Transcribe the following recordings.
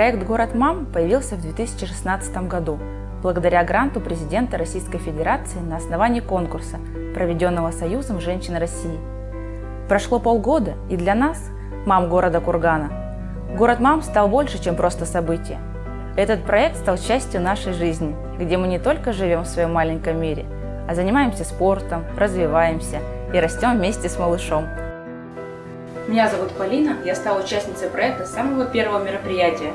Проект «Город мам» появился в 2016 году благодаря гранту президента Российской Федерации на основании конкурса, проведенного Союзом женщин России. Прошло полгода, и для нас, мам города Кургана, город мам стал больше, чем просто событие. Этот проект стал частью нашей жизни, где мы не только живем в своем маленьком мире, а занимаемся спортом, развиваемся и растем вместе с малышом. Меня зовут Полина, я стала участницей проекта самого первого мероприятия.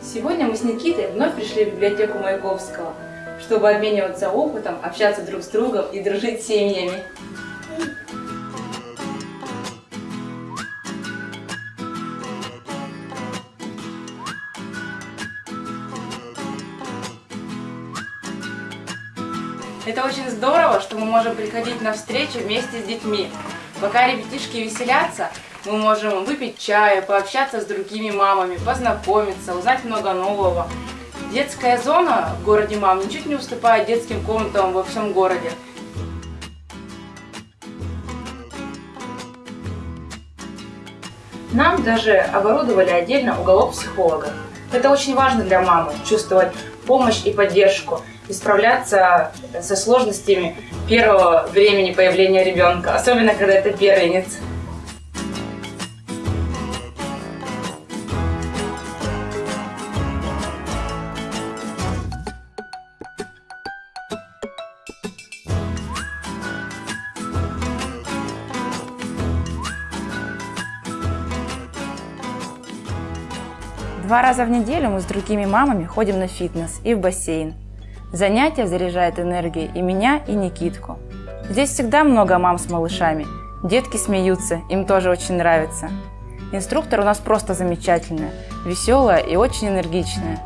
Сегодня мы с Никитой вновь пришли в библиотеку Маяковского, чтобы обмениваться опытом, общаться друг с другом и дружить с семьями. Это очень здорово, что мы можем приходить на встречу вместе с детьми. Пока ребятишки веселятся, мы можем выпить чая, пообщаться с другими мамами, познакомиться, узнать много нового. Детская зона в городе мам ничуть не уступает детским комнатам во всем городе. Нам даже оборудовали отдельно уголок психолога. Это очень важно для мамы, чувствовать помощь и поддержку, и справляться со сложностями первого времени появления ребенка, особенно когда это первенец. Два раза в неделю мы с другими мамами ходим на фитнес и в бассейн. Занятия заряжают энергией и меня, и Никитку. Здесь всегда много мам с малышами. Детки смеются, им тоже очень нравится. Инструктор у нас просто замечательная, веселая и очень энергичная.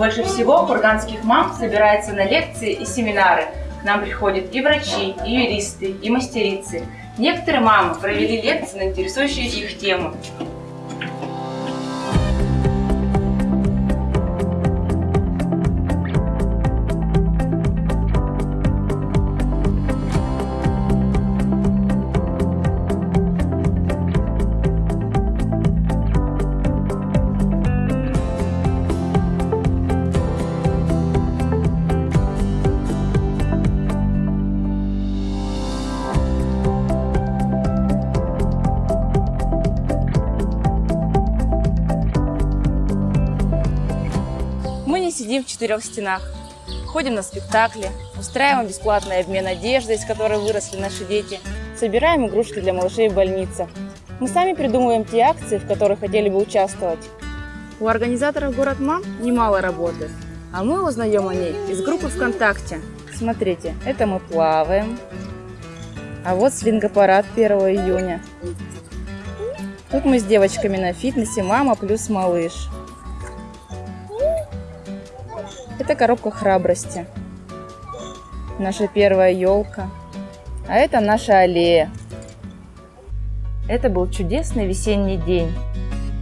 Больше всего курганских мам собирается на лекции и семинары. К нам приходят и врачи, и юристы, и мастерицы. Некоторые мамы провели лекции на интересующие их тему. Сидим в четырех стенах, ходим на спектакли, устраиваем бесплатный обмен одеждой, из которой выросли наши дети, собираем игрушки для малышей в больницах. Мы сами придумываем те акции, в которых хотели бы участвовать. У организаторов «Город Мам» немало работы, а мы узнаем о ней из группы ВКонтакте. Смотрите, это мы плаваем, а вот свингопарад 1 июня. Тут мы с девочками на фитнесе «Мама плюс малыш». Это коробка храбрости. Наша первая елка. А это наша аллея. Это был чудесный весенний день.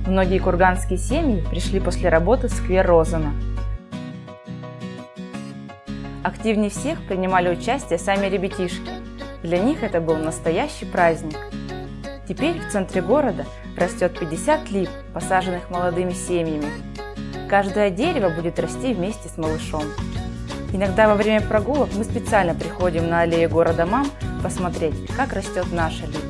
Многие курганские семьи пришли после работы в сквер Розана. Активнее всех принимали участие сами ребятишки. Для них это был настоящий праздник. Теперь в центре города растет 50 лип, посаженных молодыми семьями. Каждое дерево будет расти вместе с малышом. Иногда во время прогулок мы специально приходим на аллею города Мам посмотреть, как растет наша липа.